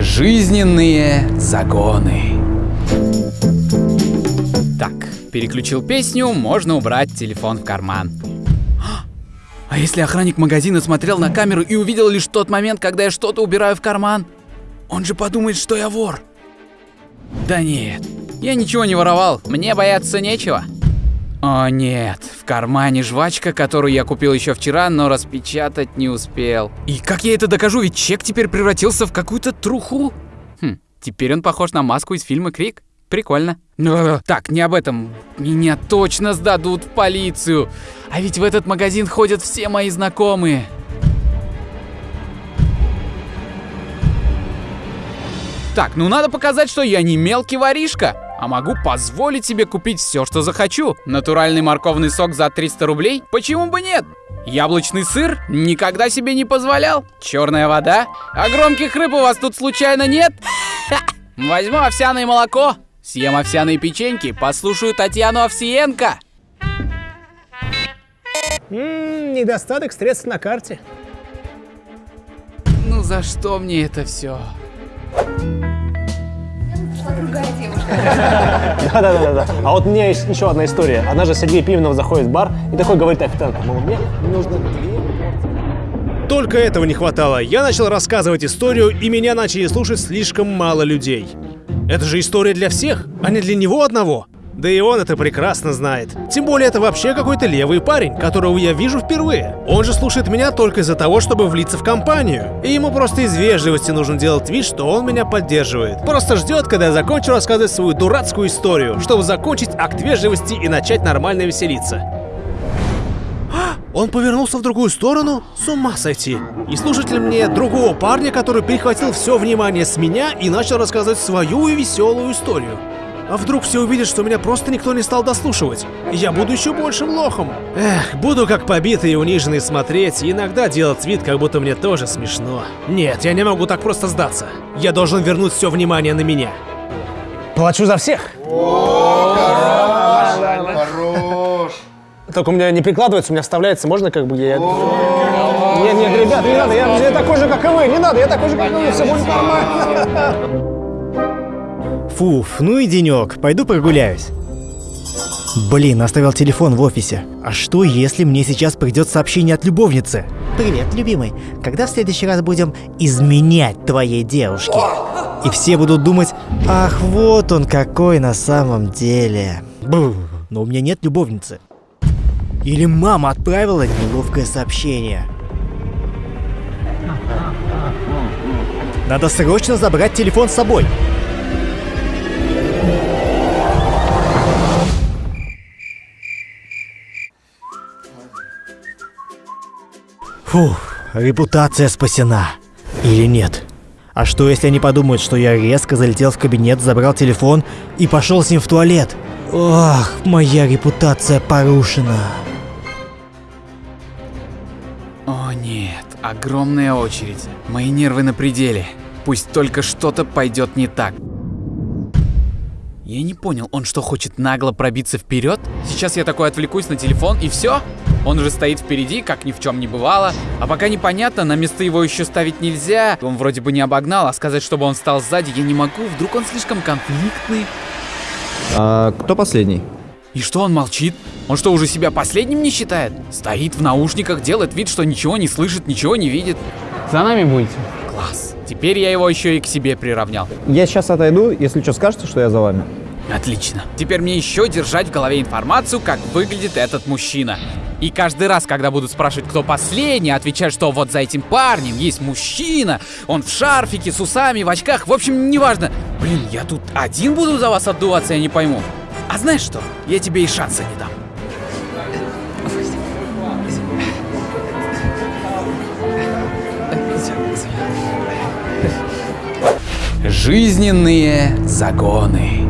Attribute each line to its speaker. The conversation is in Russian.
Speaker 1: Жизненные загоны. Так, переключил песню, можно убрать телефон в карман. А если охранник магазина смотрел на камеру и увидел лишь тот момент, когда я что-то убираю в карман? Он же подумает, что я вор. Да нет, я ничего не воровал, мне бояться нечего. О нет, в кармане жвачка, которую я купил еще вчера, но распечатать не успел. И как я это докажу, ведь чек теперь превратился в какую-то труху? Хм, теперь он похож на маску из фильма «Крик». Прикольно. Но, так, не об этом. Меня точно сдадут в полицию. А ведь в этот магазин ходят все мои знакомые. Так, ну надо показать, что я не мелкий воришка, а могу позволить себе купить все, что захочу. Натуральный морковный сок за 300 рублей? Почему бы нет? Яблочный сыр? Никогда себе не позволял. Черная вода? А громких рыб у вас тут случайно нет? Возьму овсяное молоко, съем овсяные печеньки, послушаю Татьяну Овсиенко.
Speaker 2: М, недостаток средств на карте.
Speaker 1: Ну за что мне это все?
Speaker 2: Да-да-да. А вот у меня есть еще одна история. Одна же Сергей Пименов заходит в бар и такой говорит официанту, мол, мне нужно
Speaker 3: Только этого не хватало. Я начал рассказывать историю, и меня начали слушать слишком мало людей. Это же история для всех, а не для него одного. Да и он это прекрасно знает. Тем более это вообще какой-то левый парень, которого я вижу впервые. Он же слушает меня только из-за того, чтобы влиться в компанию. И ему просто из вежливости нужно делать вид, что он меня поддерживает. Просто ждет, когда я закончу рассказывать свою дурацкую историю, чтобы закончить акт вежливости и начать нормально веселиться. Он повернулся в другую сторону? С ума сойти. И слушатель мне другого парня, который перехватил все внимание с меня и начал рассказывать свою веселую историю. А вдруг все увидят, что меня просто никто не стал дослушивать? И я буду еще большим лохом. Эх, буду как побитый и униженный смотреть, и иногда делать вид, как будто мне тоже смешно. Нет, я не могу так просто сдаться. Я должен вернуть все внимание на меня.
Speaker 2: Плачу за всех.
Speaker 4: Хорош.
Speaker 2: Только у меня не прикладывается, у меня вставляется, можно как бы я... Нет, нет, ребят, не надо, я, я такой же, как и вы, не надо, я такой же, как и вы, все будет нормально.
Speaker 5: Фуф, ну и денек, пойду прогуляюсь. Блин, оставил телефон в офисе. А что, если мне сейчас придет сообщение от любовницы? Привет, любимый. Когда в следующий раз будем изменять твоей девушке? И все будут думать, ах, вот он какой на самом деле. Но у меня нет любовницы. Или мама отправила неловкое сообщение. Надо срочно забрать телефон с собой. Фух, репутация спасена. Или нет? А что, если они подумают, что я резко залетел в кабинет, забрал телефон и пошел с ним в туалет? Ох, моя репутация порушена.
Speaker 1: О нет, огромная очередь. Мои нервы на пределе. Пусть только что-то пойдет не так. Я не понял, он что, хочет нагло пробиться вперед? Сейчас я такой отвлекусь на телефон и все? Он же стоит впереди, как ни в чем не бывало. А пока непонятно, на место его еще ставить нельзя. Он вроде бы не обогнал, а сказать, чтобы он стал сзади, я не могу. Вдруг он слишком конфликтный.
Speaker 4: А кто последний?
Speaker 1: И что он молчит? Он что, уже себя последним не считает? Стоит в наушниках, делает вид, что ничего не слышит, ничего не видит.
Speaker 2: За нами будете?
Speaker 1: Теперь я его еще и к себе приравнял.
Speaker 4: Я сейчас отойду, если что скажете, что я за вами.
Speaker 1: Отлично. Теперь мне еще держать в голове информацию, как выглядит этот мужчина. И каждый раз, когда будут спрашивать, кто последний, отвечать, что вот за этим парнем есть мужчина, он в шарфике, с усами, в очках, в общем, неважно. Блин, я тут один буду за вас отдуваться, я не пойму. А знаешь что? Я тебе и шанса не дам. Жизненные загоны.